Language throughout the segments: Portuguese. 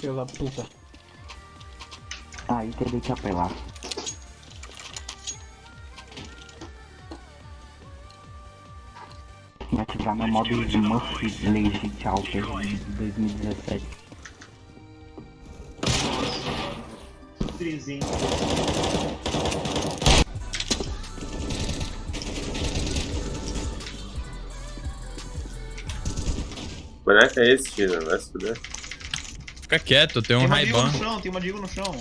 Filho da puta. Aí teria que apelar. E ativar meu modo Smurf Legit Alter de 2017. Trizinho. Boneco é esse, Tina? Vai se fuder. Fica quieto, tem um Tem uma Digo no chão, tem uma Digo no chão.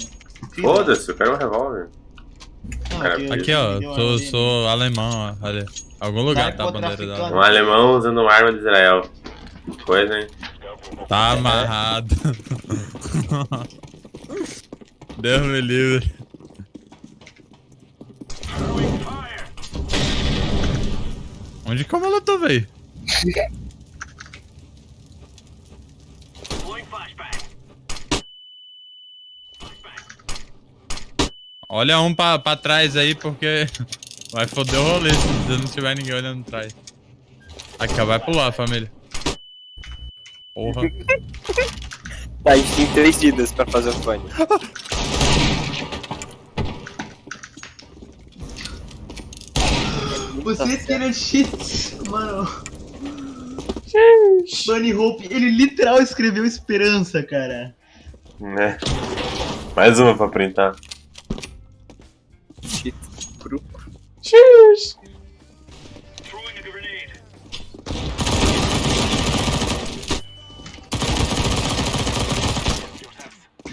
Foda-se, eu quero um revólver. Cara, que- Aqui, ó, sou, ali. sou alemão, ó. Olha. Algum lugar tá a bandeira da. Um alemão usando uma arma de Israel. Que Coisa, hein? Tá amarrado. Deus me livre. Onde que é o molotov, Olha um pra, pra trás aí, porque vai foder o rolê se não tiver ninguém olhando atrás. Aqui, ó, vai pular, família. Porra. A gente tem três vidas pra fazer o fone. Você tem cheat, mano. Bunny Hope, ele literal escreveu esperança, cara. Né? Mais uma pra printar. Shit, cru.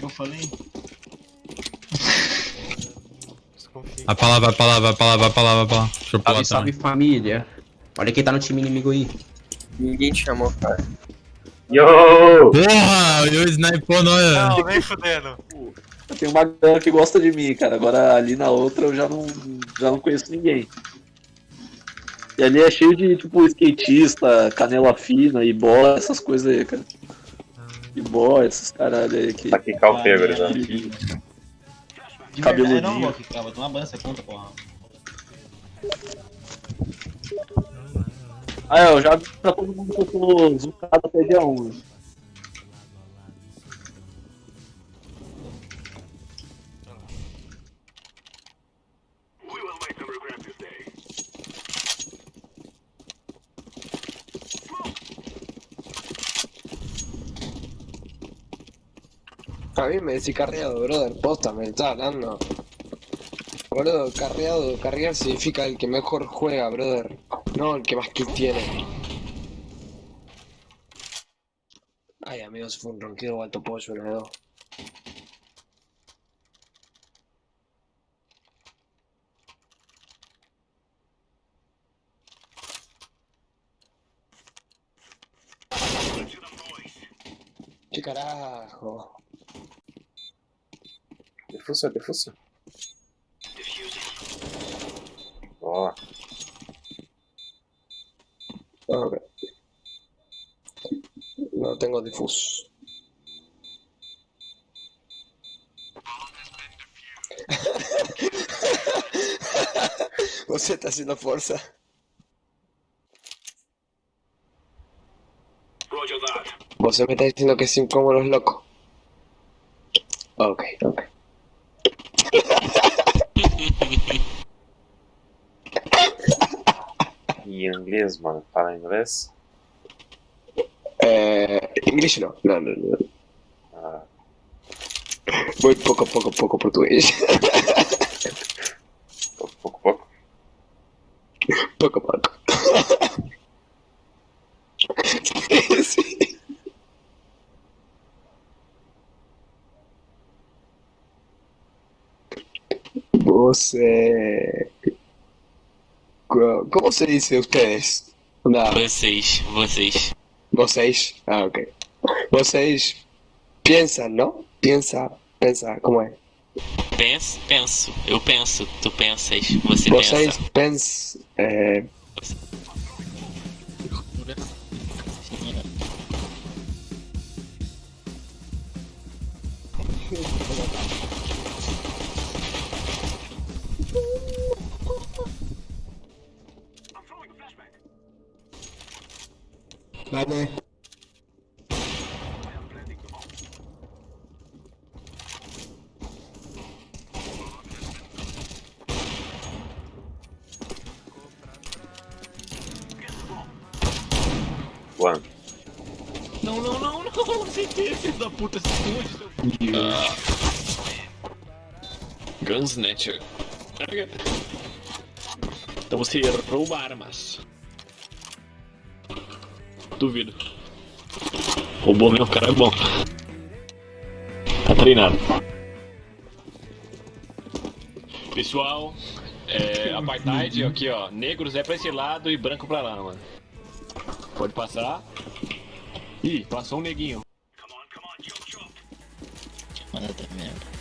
Eu falei? Vai pra lá, vai pra lá, vai pra lá, vai pra lá, vai pra lá. Deixa eu pular Salve, salve família. Olha quem tá no time inimigo aí. Ninguém te chamou, cara. Yo! Porra, eu snipou nós. Não, nem fudendo. Eu tenho uma galera que gosta de mim, cara. Agora ali na outra eu já não, já não conheço ninguém. E ali é cheio de, tipo, skatista, canela fina, ibó, essas coisas aí, cara. Ibó, esses caralho aí que. Pra quicar o febre, né? De Cabeludinho. verdade, não, Loki, cara, tem uma banda, você conta, porra. Ah, é, eu já vi pra todo mundo que eu tô zucado até dia 1. A mí me decís carreado, brother, posta, me está hablando. Boludo, carreado, carrear significa el que mejor juega, brother. No el que más kills tiene. Ay, amigos, fue un ronquido alto pollo, dos. ¿Qué carajo? Defusa, defusa. Ó, Ok. No tengo difus. Você está haciendo fuerza. Você me está diciendo que es incómodo, es loco. Ok, ok. E inglês, mano. Fala inglês? Eh, English no, no, no, no. Ah, Voy poco, poco, poco portugués. pouco, pouco, pouco. poco, poco. sí. Você. Co- ¿Cómo se dice ustedes? Onda, Vocês, vocês. vocês. Ah, ok. Vocês piensan, ¿no? Piensa, pensa, ¿cómo es? Penso, penso. Eu penso, tu pensas, você Vocês pensa. pens. Eh, Vai, né? One. Não, não, não, não, sem ter, filho da puta, esconde, seu... Ah. Gunsnatcher. Então você rouba armas. Duvido. Roubou mesmo, o cara é bom. Tá treinado. Pessoal, é, apartheid aqui ó, negros é pra esse lado e branco pra lá, mano. Pode passar. Ih, passou um neguinho. Manda merda.